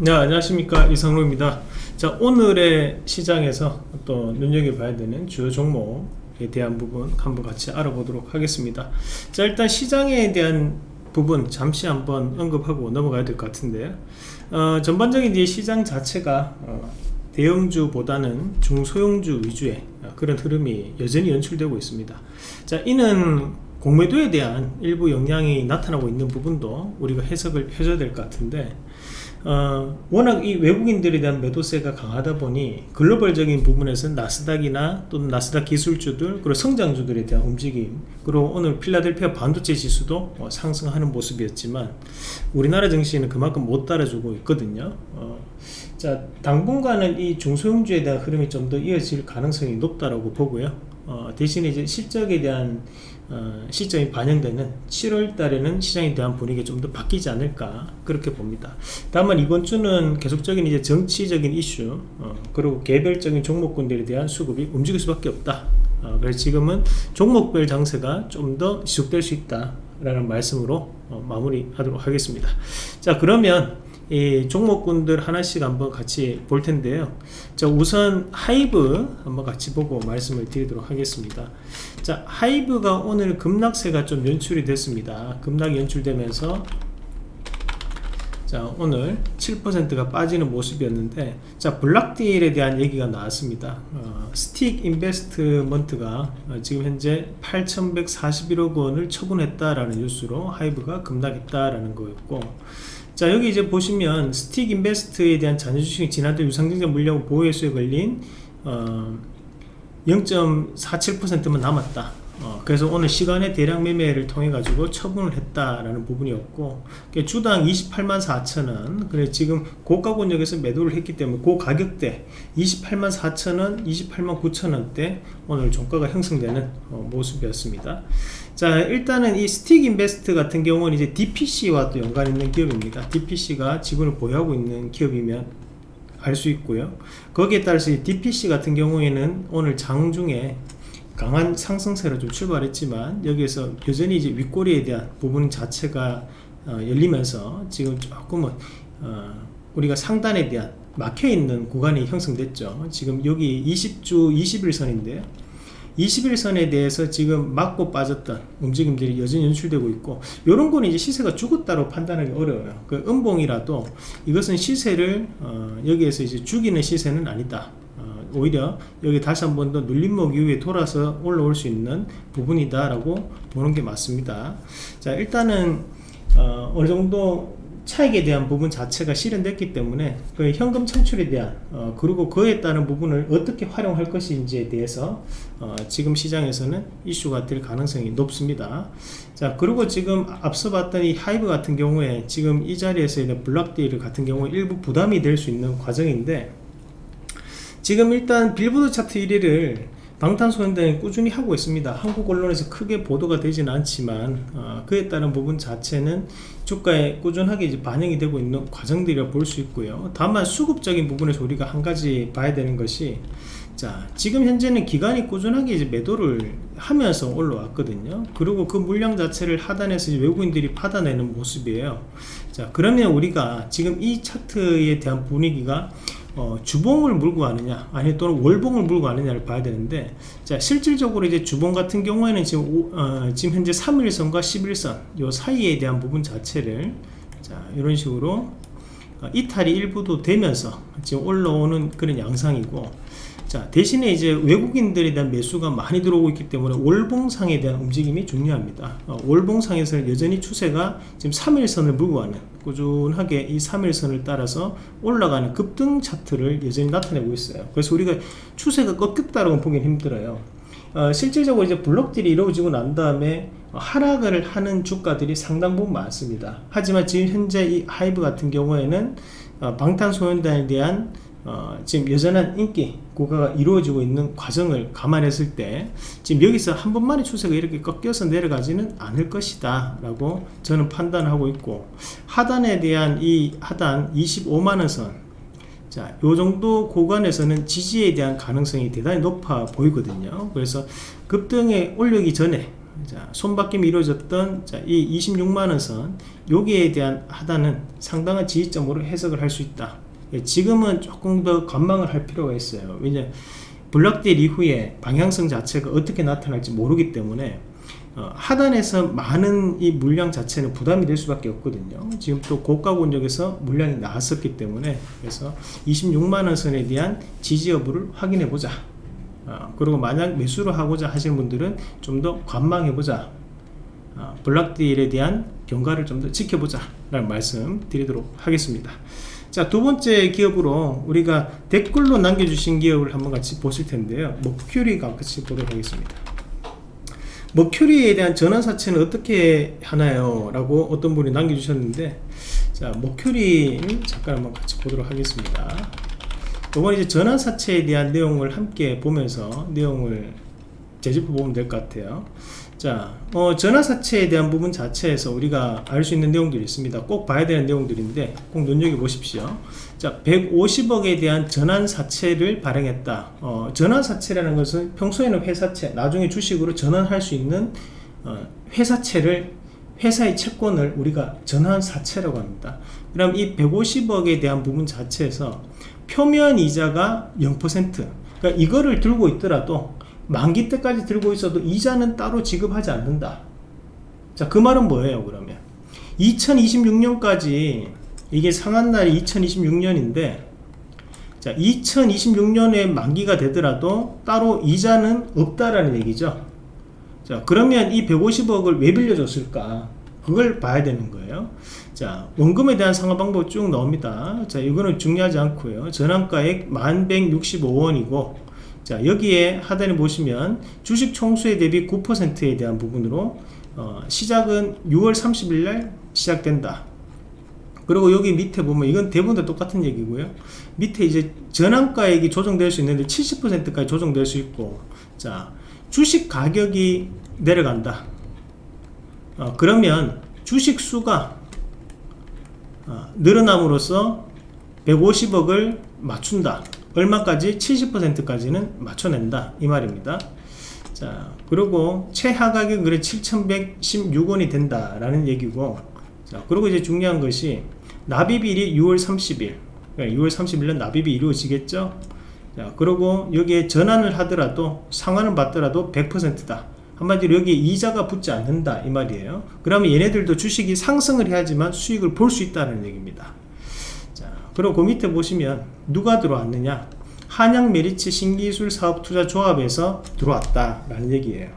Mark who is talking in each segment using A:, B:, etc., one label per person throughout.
A: 네 안녕하십니까. 이상로입니다. 자 오늘의 시장에서 또 눈여겨봐야 되는 주요 종목에 대한 부분 한번 같이 알아보도록 하겠습니다. 자 일단 시장에 대한 부분 잠시 한번 언급하고 넘어가야 될 것 같은데요 어, 전반적인 이제 시장 자체가 어, 대형주보다는 중소형주 위주의 그런 흐름이 여전히 연출되고 있습니다. 자 이는 공매도에 대한 일부 영향이 나타나고 있는 부분도 우리가 해석을 해줘야 될 것 같은데 어, 워낙 이 외국인들에 대한 매도세가 강하다 보니 글로벌적인 부분에서 나스닥이나 또는 나스닥 기술주들 그리고 성장주들에 대한 움직임 그리고 오늘 필라델피아 반도체 지수도 어, 상승하는 모습이었지만 우리나라 증시는 그만큼 못 따라주고 있거든요. 어, 자 당분간은 이 중소형주에 대한 흐름이 좀 더 이어질 가능성이 높다라고 보고요. 어, 대신에 이제 실적에 대한 어, 시점이 반영되는 7월 달에는 시장에 대한 분위기가 좀 더 바뀌지 않을까 그렇게 봅니다. 다만 이번 주는 계속적인 이제 정치적인 이슈 어, 그리고 개별적인 종목군들에 대한 수급이 움직일 수밖에 없다. 어, 그래서 지금은 종목별 장세가 좀 더 지속될 수 있다 라는 말씀으로 어, 마무리 하도록 하겠습니다. 자 그러면 이 종목군들 하나씩 한번 같이 볼 텐데요. 자 우선 하이브 한번 같이 보고 말씀을 드리도록 하겠습니다. 자 하이브가 오늘 급락세가 좀 연출이 됐습니다. 급락이 연출되면서 자 오늘 7%가 빠지는 모습이었는데 자 block deal에 대한 얘기가 나왔습니다. 어, 스틱 인베스트먼트가 어, 지금 현재 8141억 원을 처분했다라는 뉴스로 하이브가 급락했다라는 거였고 자 여기 이제 보시면 스틱 인베스트에 대한 잔여주식이 지난달 유상증자 물량 보호예수에 걸린 어, 0.47%만 남았다 어, 그래서 오늘 시간외 대량 매매를 통해 가지고 처분을 했다라는 부분이었고 주당 28만 4천원 그래 지금 고가 권역에서 매도를 했기 때문에 그 가격대 28만 4천원 28만 9천원대 오늘 종가가 형성되는 어, 모습이었습니다. 자 일단은 이 스틱 인베스트 같은 경우는 이제 DPC와 또 연관 있는 기업입니다. DPC가 지분을 보유하고 있는 기업이면 알 수 있고요. 거기에 따라서 DPC 같은 경우에는 오늘 장중에 강한 상승세로 좀 출발했지만 여기에서 여전히 이제 윗꼬리에 대한 부분 자체가 어, 열리면서 지금 조금은 어, 우리가 상단에 대한 막혀있는 구간이 형성됐죠. 지금 여기 20주 21선인데요 21선에 대해서 지금 맞고 빠졌던 움직임들이 여전히 연출되고 있고 이런 거는 이제 시세가 죽었다고 판단하기 어려워요. 그 음봉이라도 이것은 시세를 어, 여기에서 이제 죽이는 시세는 아니다 오히려 여기 다시 한 번 더 눌림목 이후에 돌아서 올라올 수 있는 부분이다 라고 보는 게 맞습니다. 자 일단은 어, 어느 정도 차익에 대한 부분 자체가 실현됐기 때문에 그 현금 창출에 대한 어, 그리고 그에 따른 부분을 어떻게 활용할 것인지에 대해서 어, 지금 시장에서는 이슈가 될 가능성이 높습니다. 자 그리고 지금 앞서 봤던 이 하이브 같은 경우에 지금 이 자리에서 블락데일 같은 경우에 일부 부담이 될 수 있는 과정인데 지금 일단 빌보드 차트 1위를 방탄소년단이 꾸준히 하고 있습니다. 한국 언론에서 크게 보도가 되지는 않지만 어, 그에 따른 부분 자체는 주가에 꾸준하게 이제 반영이 되고 있는 과정들이라 볼 수 있고요. 다만 수급적인 부분에서 우리가 한 가지 봐야 되는 것이 자 지금 현재는 기간이 꾸준하게 이제 매도를 하면서 올라왔거든요. 그리고 그 물량 자체를 하단에서 외국인들이 받아내는 모습이에요. 자 그러면 우리가 지금 이 차트에 대한 분위기가 어, 주봉을 물고 가느냐 아니 또는 월봉을 물고 가느냐를 봐야 되는데 자 실질적으로 이제 주봉 같은 경우에는 지금 오, 어, 지금 현재 3일선과 11선 요 사이에 대한 부분 자체를 자 이런 식으로 어, 이탈이 일부도 되면서 지금 올라오는 그런 양상이고 자 대신에 이제 외국인들에 대한 매수가 많이 들어오고 있기 때문에 월봉상에 대한 움직임이 중요합니다. 어, 월봉상에서 여전히 추세가 지금 3일선을 물고 가는 꾸준하게 이 3일선을 따라서 올라가는 급등 차트를 여전히 나타내고 있어요. 그래서 우리가 추세가 꺾였다고 보기는 힘들어요. 어, 실질적으로 이제 블록들이 이루어지고 난 다음에 하락을 하는 주가들이 상당 부분 많습니다. 하지만 지금 현재 이 하이브 같은 경우에는 어, 방탄소년단에 대한 어, 지금 여전한 인기 고가가 이루어지고 있는 과정을 감안했을 때 지금 여기서 한 번만에 추세가 이렇게 꺾여서 내려가지는 않을 것이다 라고 저는 판단하고 있고 하단에 대한 이 하단 25만원 선 자, 요 정도 구간에서는 지지에 대한 가능성이 대단히 높아 보이거든요. 그래서 급등에 올리기 전에 자, 손바뀜이 이루어졌던 자, 이 26만원 선 여기에 대한 하단은 상당한 지지점으로 해석을 할 수 있다 예, 지금은 조금 더 관망을 할 필요가 있어요. 왜냐 블락딜 이후에 방향성 자체가 어떻게 나타날지 모르기 때문에 어, 하단에서 많은 이 물량 자체는 부담이 될 수밖에 없거든요. 지금 또 고가 권역에서 물량이 나왔었기 때문에 그래서 26만원 선에 대한 지지 여부를 확인해 보자. 어, 그리고 만약 매수를 하고자 하시는 분들은 좀 더 관망해 보자. 어, 블락딜에 대한 경과를 좀 더 지켜보자 라는 말씀 드리도록 하겠습니다 자 두번째 기업으로 우리가 댓글로 남겨주신 기업을 한번 같이 보실 텐데요. 머큐리가 같이 보도록 하겠습니다. 머큐리에 대한 전환사채는 어떻게 하나요? 라고 어떤 분이 남겨주셨는데 자 머큐리 잠깐 한번 같이 보도록 하겠습니다. 이번 이제 전환사채에 대한 내용을 함께 보면서 내용을 재짚어 보면 될 것 같아요 자 어, 전환사채에 대한 부분 자체에서 우리가 알 수 있는 내용들이 있습니다. 꼭 봐야 되는 내용들인데 꼭 눈여겨보십시오. 자 150억에 대한 전환사채를 발행했다. 어, 전환사채라는 것은 평소에는 회사채 나중에 주식으로 전환할 수 있는 어, 회사채를 회사의 채권을 우리가 전환사채라고 합니다. 그럼 이 150억에 대한 부분 자체에서 표면 이자가 0% 그러니까 이거를 들고 있더라도 만기 때까지 들고 있어도 이자는 따로 지급하지 않는다. 자 그 말은 뭐예요 그러면? 2026년까지 이게 상한날이 2026년인데 자 2026년에 만기가 되더라도 따로 이자는 없다라는 얘기죠. 자 그러면 이 150억을 왜 빌려줬을까? 그걸 봐야 되는 거예요. 자 원금에 대한 상환 방법 쭉 나옵니다. 자 이거는 중요하지 않고요. 전환가액 1165원이고 자 여기에 하단에 보시면 주식 총수에 대비 9%에 대한 부분으로 어, 시작은 6월 30일 날 시작된다. 그리고 여기 밑에 보면 이건 대부분 다 똑같은 얘기고요. 밑에 이제 전환가액이 조정될 수 있는데 70%까지 조정될 수 있고 자 주식 가격이 내려간다. 어, 그러면 주식 수가 어, 늘어남으로써 150억을 맞춘다 얼마까지? 70%까지는 맞춰낸다. 이 말입니다. 자 그리고 최하 가격은 그래 7116원이 된다 라는 얘기고 자 그리고 이제 중요한 것이 납입일이 6월 30일. 6월 30일은 납입이 이루어지겠죠? 자 그리고 여기에 전환을 하더라도 상환을 받더라도 100%다. 한마디로 여기 이자가 붙지 않는다. 이 말이에요. 그러면 얘네들도 주식이 상승을 해야지만 수익을 볼 수 있다는 얘기입니다. 자 그리고 그 밑에 보시면 누가 들어왔느냐? 한양 메리츠 신기술 사업 투자 조합에서 들어왔다 라는 얘기예요.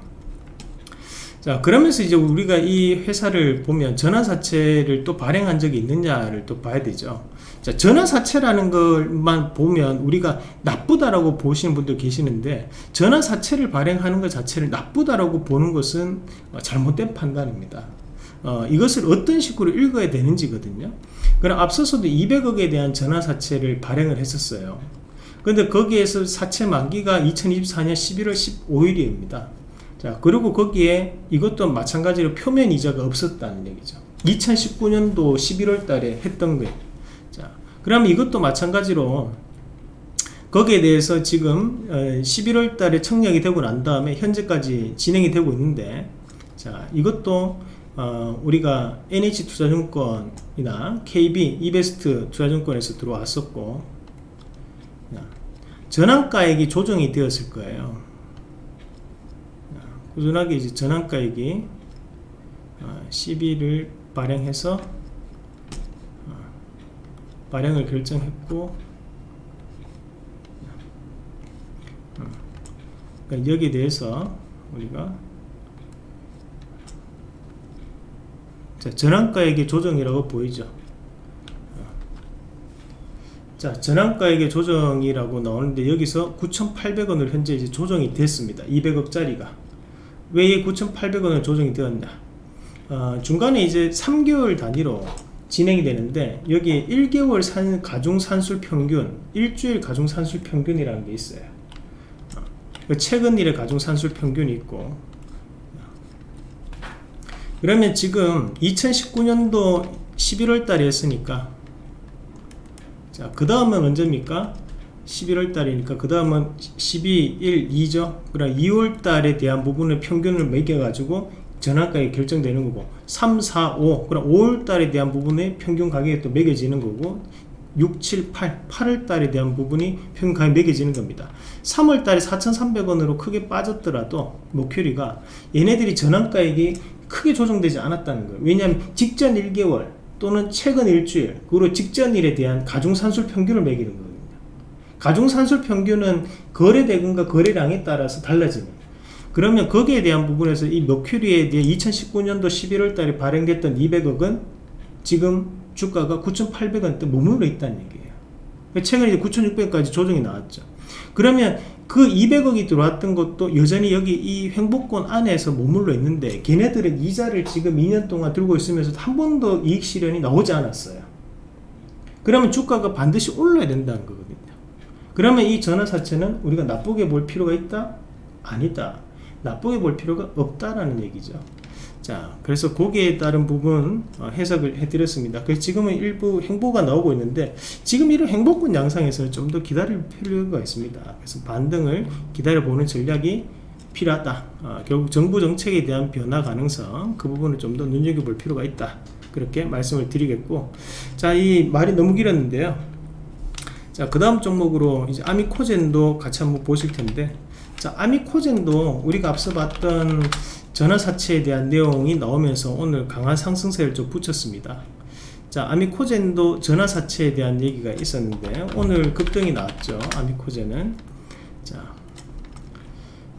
A: 자 그러면서 이제 우리가 이 회사를 보면 전환사채를 또 발행한 적이 있느냐를 또 봐야 되죠. 자 전환사채라는 것만 보면 우리가 나쁘다라고 보시는 분들 계시는데 전환사채를 발행하는 것 자체를 나쁘다라고 보는 것은 잘못된 판단입니다. 어, 이것을 어떤 식으로 읽어야 되는지거든요 그럼 앞서서도 200억에 대한 전환사채를 발행을 했었어요. 근데 거기에서 사채 만기가 2024년 11월 15일입니다. 자 그리고 거기에 이것도 마찬가지로 표면 이자가 없었다는 얘기죠. 2019년도 11월 달에 했던 거예요. 자 그러면 이것도 마찬가지로 거기에 대해서 지금 11월 어, 달에 청약이 되고 난 다음에 현재까지 진행이 되고 있는데 자 이것도 어, 우리가 NH투자증권이나 KB, 이베스트 투자증권에서 들어왔었고 전환가액이 조정이 되었을 거예요. 꾸준하게 이제 전환가액이 12를 어, 발행해서 어, 발행을 결정했고 어, 그러니까 여기에 대해서 우리가 전환가액의 조정이라고 보이죠? 자 전환가액의 조정이라고 나오는데 여기서 9,800원을 현재 이제 조정이 됐습니다. 200억짜리가. 왜 9,800원을 조정이 되었냐? 어, 중간에 이제 3개월 단위로 진행이 되는데 여기 1개월 산 가중산술 평균 일주일 가중산술 평균이라는 게 있어요. 어, 그 최근 일의 가중산술 평균이 있고 그러면 지금 2019년도 11월 달에 했으니까 자 그 다음은 언제입니까? 11월 달이니까 그 다음은 12, 1, 2죠. 그럼 2월 달에 대한 부분을 평균을 매겨 가지고 전환가액이 결정되는 거고 3, 4, 5 그럼 5월 달에 대한 부분에 평균 가격이 또 매겨지는 거고 6, 7, 8, 8월 달에 대한 부분이 평균 가격이 매겨지는 겁니다. 3월 달에 4,300원으로 크게 빠졌더라도 목표리가 얘네들이 전환가액이 크게 조정되지 않았다는 거예요 왜냐하면 직전 1개월 또는 최근 일주일 그리고 직전일에 대한 가중산술 평균을 매기는 거거든요 가중산술 평균은 거래 대금과 거래량에 따라서 달라집니다 그러면 거기에 대한 부분에서 이 머큐리에 대해 2019년도 11월 달에 발행됐던 200억은 지금 주가가 9,800원대 머물러 있다는 얘기예요. 최근에 9,600원까지 조정이 나왔죠. 그러면 그 200억이 들어왔던 것도 여전히 여기 이 횡복권 안에서 머물러 있는데 걔네들은 이자를 지금 2년 동안 들고 있으면서 한 번도 이익 실현이 나오지 않았어요. 그러면 주가가 반드시 올라야 된다는 거거든요. 그러면 이 전환사채는 우리가 나쁘게 볼 필요가 있다? 아니다. 나쁘게 볼 필요가 없다라는 얘기죠. 자, 그래서 거기에 따른 부분 어, 해석을 해드렸습니다. 그래서 지금은 일부 행보가 나오고 있는데 지금 이런 행보권 양상에서 좀 더 기다릴 필요가 있습니다. 그래서 반등을 기다려보는 전략이 필요하다. 어, 결국 정부 정책에 대한 변화 가능성 그 부분을 좀 더 눈여겨볼 필요가 있다. 그렇게 말씀을 드리겠고 자, 이 말이 너무 길었는데요. 자, 그 다음 종목으로 이제 아미코젠도 같이 한번 보실 텐데 자, 아미코젠도 우리가 앞서 봤던 전화사채에 대한 내용이 나오면서 오늘 강한 상승세를 좀 붙였습니다. 자, 아미코젠도 전화사채에 대한 얘기가 있었는데 오늘 급등이 나왔죠. 아미코젠은 자,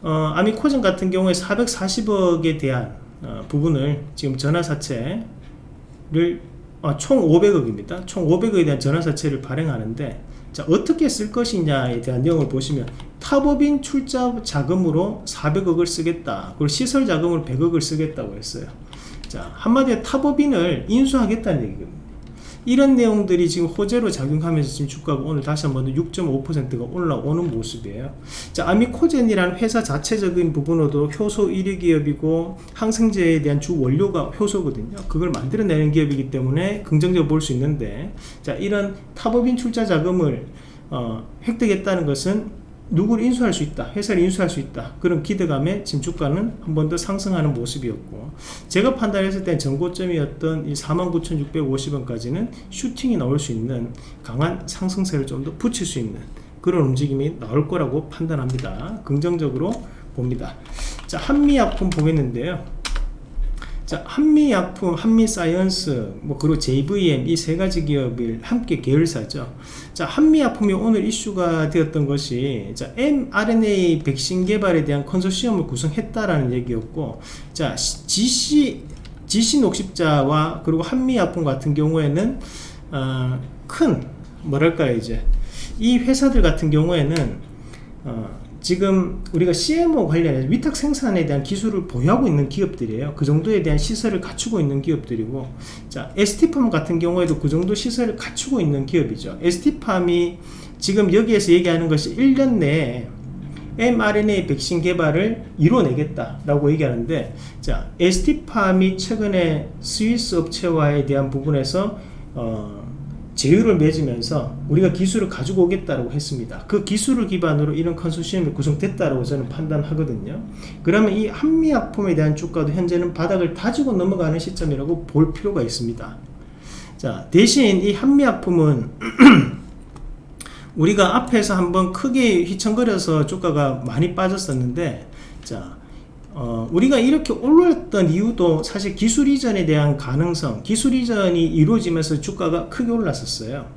A: 어, 아미코젠 같은 경우에 440억에 대한 어, 부분을 지금 전화사채를 어, 총 500억입니다. 총 500억에 대한 전화사채를 발행하는데 자 어떻게 쓸 것이냐에 대한 내용을 보시면 타법인 출자 자금으로 400억을 쓰겠다 그리고 시설 자금으로 100억을 쓰겠다고 했어요 자 한마디로 타법인을 인수하겠다는 얘기거든요 이런 내용들이 지금 호재로 작용하면서 지금 주가가 오늘 다시 한번 6.5%가 올라오는 모습이에요. 자, 아미코젠이라는 회사 자체적인 부분으로도 효소 1위 기업이고 항생제에 대한 주 원료가 효소거든요. 그걸 만들어내는 기업이기 때문에 긍정적으로 볼 수 있는데 자, 이런 타법인 출자 자금을 어, 획득했다는 것은 누구를 인수할 수 있다 회사를 인수할 수 있다. 그런 기대감에 지금 주가는 한 번 더 상승하는 모습이었고 제가 판단했을 땐 전고점이었던 이 49,650원까지는 슈팅이 나올 수 있는 강한 상승세를 좀 더 붙일 수 있는 그런 움직임이 나올 거라고 판단합니다. 긍정적으로 봅니다. 자 한미약품 보겠는데요 자, 한미약품, 한미사이언스, 뭐 그리고 JVM 이 세 가지 기업을 함께 계열사죠. 자, 한미약품이 오늘 이슈가 되었던 것이 자, mRNA 백신 개발에 대한 컨소시엄을 구성했다라는 얘기였고, 자, GC GC 녹십자와 그리고 한미약품 같은 경우에는 어, 큰 뭐랄까요 이제 이 회사들 같은 경우에는 어, 지금 우리가 CMO 관련해서 위탁 생산에 대한 기술을 보유하고 있는 기업들이에요. 그 정도에 대한 시설을 갖추고 있는 기업들이고, 자, ST팜 같은 경우에도 그 정도 시설을 갖추고 있는 기업이죠. ST팜이 지금 여기에서 얘기하는 것이 1년 내에 mRNA 백신 개발을 이뤄내겠다라고 얘기하는데, 자, ST팜이 최근에 스위스 업체와에 대한 부분에서 어, 제휴를 맺으면서 우리가 기술을 가지고 오겠다고 했습니다. 그 기술을 기반으로 이런 컨소시엄이 구성됐다고 저는 판단하거든요. 그러면 이 한미약품에 대한 주가도 현재는 바닥을 다지고 넘어가는 시점이라고 볼 필요가 있습니다. 자, 대신 이 한미약품은 우리가 앞에서 한번 크게 휘청거려서 주가가 많이 빠졌었는데 자, 어, 우리가 이렇게 올랐던 이유도 사실 기술 이전에 대한 가능성 기술 이전이 이루어지면서 주가가 크게 올랐었어요.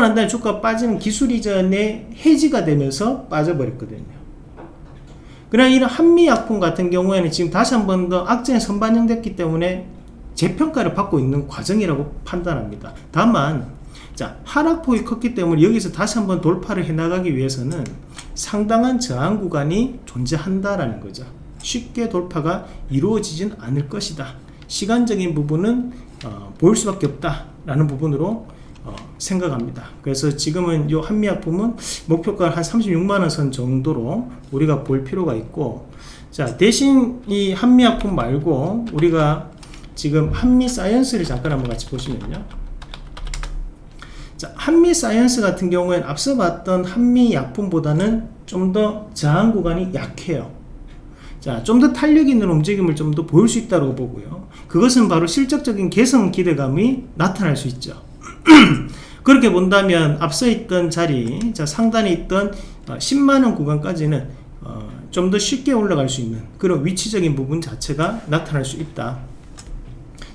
A: 난 다음에 주가 빠지는 기술 이전에 해지가 되면서 빠져버렸거든요. 그러나 이런 한미약품 같은 경우에는 지금 다시 한 번 더 악재에 선반영됐기 때문에 재평가를 받고 있는 과정이라고 판단합니다. 다만 자 하락폭이 컸기 때문에 여기서 다시 한번 돌파를 해 나가기 위해서는 상당한 저항 구간이 존재한다라는 거죠 쉽게 돌파가 이루어지진 않을 것이다. 시간적인 부분은 어, 보일 수밖에 없다 라는 부분으로 어, 생각합니다. 그래서 지금은 이 한미약품은 목표가 한 36만원 선 정도로 우리가 볼 필요가 있고 자 대신 이 한미약품 말고 우리가 지금 한미사이언스를 잠깐 한번 같이 보시면요. 자 한미 사이언스 같은 경우에는 앞서 봤던 한미 약품보다는 좀 더 저항 구간이 약해요 자, 좀 더 탄력 있는 움직임을 좀 더 보일 수 있다고 보고요. 그것은 바로 실적적인 개선 기대감이 나타날 수 있죠. 그렇게 본다면 앞서 있던 자리, 자, 상단에 있던 10만원 구간까지는 어, 좀 더 쉽게 올라갈 수 있는 그런 위치적인 부분 자체가 나타날 수 있다.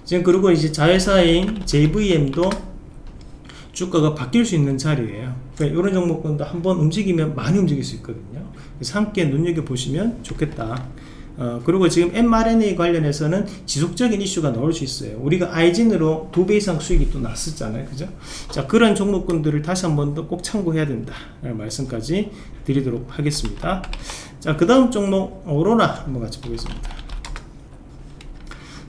A: 지금 그리고 이제 자회사인 JVM도 주가가 바뀔 수 있는 자리예요. 그러니까 이런 종목군도 한번 움직이면 많이 움직일 수 있거든요. 그래서 함께 눈여겨보시면 좋겠다. 어, 그리고 지금 mRNA 관련해서는 지속적인 이슈가 나올 수 있어요. 우리가 아이진으로 두 배 이상 수익이 또 났었잖아요. 그죠? 자, 그런 종목군들을 다시 한번 더 꼭 참고해야 된다. 라는 말씀까지 드리도록 하겠습니다. 자, 그 다음 종목, 오로라 한번 같이 보겠습니다.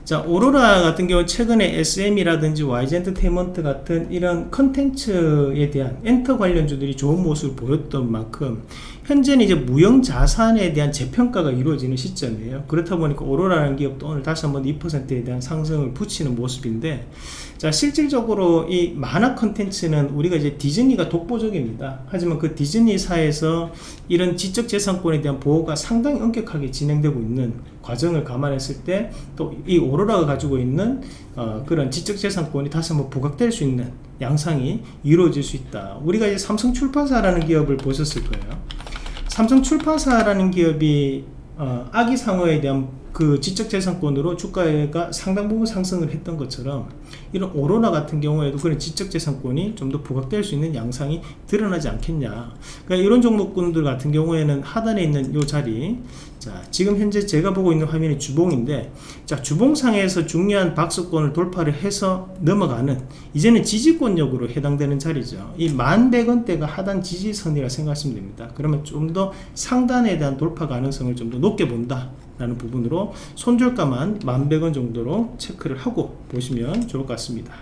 A: 자 오로라 같은 경우 최근에 SM이라든지 YG 엔터테인먼트 같은 이런 컨텐츠에 대한 엔터 관련주들이 좋은 모습을 보였던 만큼 현재는 이제 무형 자산에 대한 재평가가 이루어지는 시점이에요. 그렇다 보니까 오로라라는 기업도 오늘 다시 한번 2%에 대한 상승을 붙이는 모습인데 자 실질적으로 이 만화 컨텐츠는 우리가 이제 디즈니가 독보적입니다. 하지만 그 디즈니사에서 이런 지적재산권에 대한 보호가 상당히 엄격하게 진행되고 있는 과정을 감안했을 때 또 이 오로라가 가지고 있는 어, 그런 지적재산권이 다시 한번 부각될 수 있는 양상이 이루어질 수 있다. 우리가 이제 삼성출판사라는 기업을 보셨을 거예요 삼성 출판사라는 기업이 어, 아기 상어에 대한 그 지적재산권으로 주가가 상당 부분 상승을 했던 것처럼 이런 오로라 같은 경우에도 그런 지적재산권이 좀 더 부각될 수 있는 양상이 드러나지 않겠냐. 그러니까 이런 종목군들 같은 경우에는 하단에 있는 이 자리 자 지금 현재 제가 보고 있는 화면이 주봉인데 자 주봉상에서 중요한 박스권을 돌파를 해서 넘어가는 이제는 지지권역으로 해당되는 자리죠. 이 1100원대가 하단 지지선이라 생각하시면 됩니다. 그러면 좀 더 상단에 대한 돌파 가능성을 좀 더 높게 본다 라는 부분으로 손절가만 1100원 정도로 체크를 하고 보시면 좋을 것 같습니다.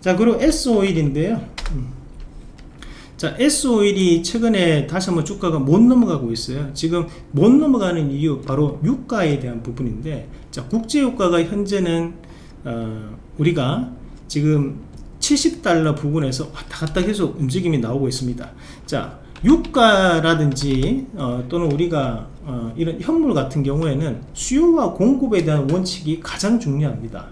A: 자 그리고 S51인데요. 음. 자 S51이 최근에 다시 한번 주가가 못 넘어가고 있어요. 지금 못 넘어가는 이유 바로 유가에 대한 부분인데 자 국제유가가 현재는 어, 우리가 지금 70달러 부근에서 왔다 갔다 계속 움직임이 나오고 있습니다. 자 유가라든지 어, 또는 우리가 어, 이런 현물 같은 경우에는 수요와 공급에 대한 원칙이 가장 중요합니다.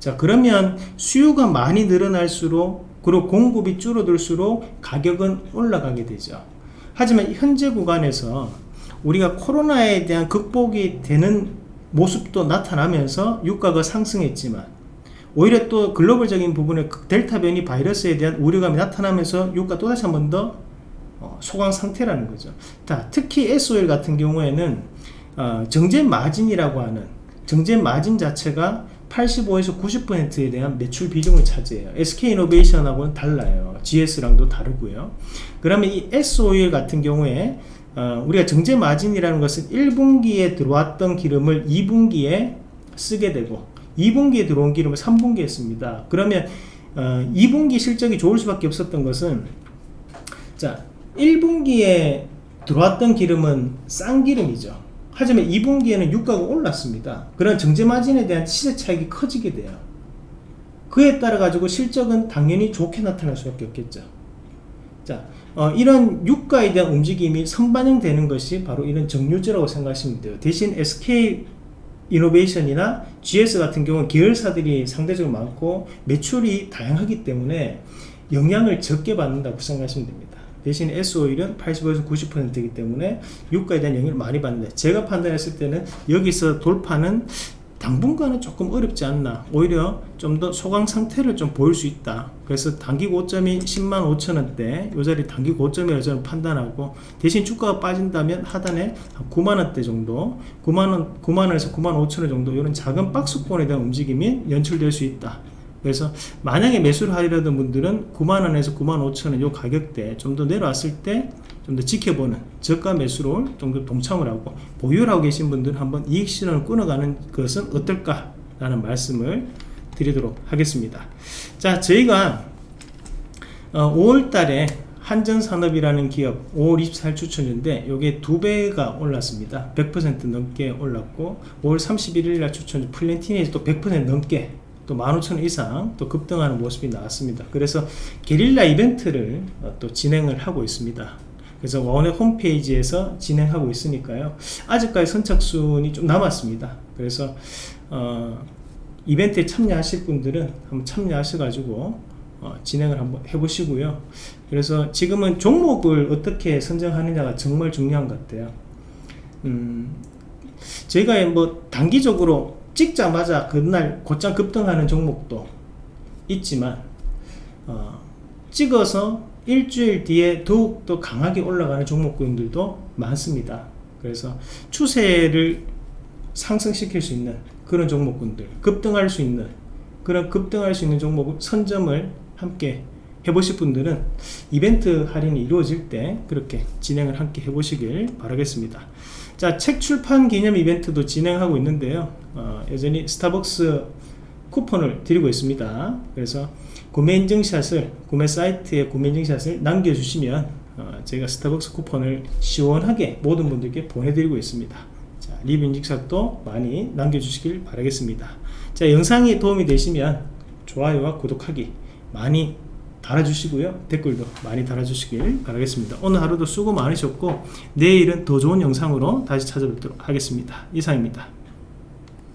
A: 자 그러면 수요가 많이 늘어날수록 그리고 공급이 줄어들수록 가격은 올라가게 되죠. 하지만 현재 구간에서 우리가 코로나에 대한 극복이 되는 모습도 나타나면서 유가가 상승했지만 오히려 또 글로벌적인 부분에 그 델타 변이 바이러스에 대한 우려감이 나타나면서 유가 또다시 한 번더 어, 소강 상태라는 거죠. 자, 특히 SOL 같은 경우에는 어, 정제 마진이라고 하는 정제 마진 자체가 85에서 90%에 대한 매출 비중을 차지해요. SK이노베이션하고는 달라요. GS랑도 다르고요. 그러면 이 SOL 같은 경우에 어, 우리가 정제 마진이라는 것은 1분기에 들어왔던 기름을 2분기에 쓰게 되고 2분기에 들어온 기름을 3분기에 씁니다. 그러면 어, 2분기 실적이 좋을 수밖에 없었던 것은 자 1분기에 들어왔던 기름은 싼 기름이죠 하지만 2분기에는 유가가 올랐습니다. 그런 정제 마진에 대한 시세 차익이 커지게 돼요. 그에 따라 가지고 실적은 당연히 좋게 나타날 수밖에 없겠죠. 자 어, 이런 유가에 대한 움직임이 선반영되는 것이 바로 이런 정유주라고 생각하시면 돼요. 대신 SK 이노베이션이나 GS 같은 경우는 계열사들이 상대적으로 많고 매출이 다양하기 때문에 영향을 적게 받는다고 생각하시면 됩니다 대신 SO일은 85에서 90%이기 때문에 유가에 대한 영향을 많이 받는데 제가 판단했을 때는 여기서 돌파는 당분간은 조금 어렵지 않나. 오히려 좀 더 소강 상태를 좀 보일 수 있다. 그래서 단기 고점이 10만 5천원대 요 자리 단기 고점이라고 저는 판단하고 대신 주가가 빠진다면 하단에 9만원대 정도 9만원 9만원에서 9만 5천원 정도 이런 작은 박스권에 대한 움직임이 연출될 수 있다 그래서 만약에 매수를 하려던 분들은 9만원에서 9만 5천원 요 가격대 좀 더 내려왔을 때 좀 더 지켜보는 저가 매수로 좀 더 동참을 하고 보유를 하고 계신 분들은 한번 이익 실현을 끊어가는 것은 어떨까 라는 말씀을 드리도록 하겠습니다. 자 저희가 어, 5월달에 한전산업이라는 기업 5월 24일 추천인데 요게 두 배가 올랐습니다. 100% 넘게 올랐고 5월 31일 날 추천 플랜티니에서 또 100% 넘게 또 15,000원 이상 또 급등하는 모습이 나왔습니다. 그래서 게릴라 이벤트를 어, 또 진행을 하고 있습니다. 그래서 원의 홈페이지에서 진행하고 있으니까요. 아직까지 선착순이 좀 남았습니다. 그래서 어, 이벤트에 참여하실 분들은 한번 참여하셔 가지고 어, 진행을 한번 해보시고요. 그래서 지금은 종목을 어떻게 선정하느냐가 정말 중요한 것 같아요. 음, 저희가 뭐 단기적으로 찍자마자 그날 곧장 급등하는 종목도 있지만 어, 찍어서 일주일 뒤에 더욱더 강하게 올라가는 종목군들도 많습니다. 그래서 추세를 상승시킬 수 있는 그런 종목군들, 급등할 수 있는 그런 급등할 수 있는 종목 선점을 함께 해보실 분들은 이벤트 할인이 이루어질 때 그렇게 진행을 함께 해보시길 바라겠습니다. 자, 책 출판 기념 이벤트도 진행하고 있는데요. 어, 여전히 스타벅스 쿠폰을 드리고 있습니다. 그래서 구매 인증샷을 구매 사이트에 구매 인증샷을 남겨주시면 어, 제가 스타벅스 쿠폰을 시원하게 모든 분들께 보내드리고 있습니다. 자, 리뷰 인증샷도 많이 남겨주시길 바라겠습니다. 자, 영상이 도움이 되시면 좋아요와 구독하기 많이 달아주시고요. 댓글도 많이 달아주시길 바라겠습니다. 오늘 하루도 수고 많으셨고 내일은 더 좋은 영상으로 다시 찾아뵙도록 하겠습니다. 이상입니다.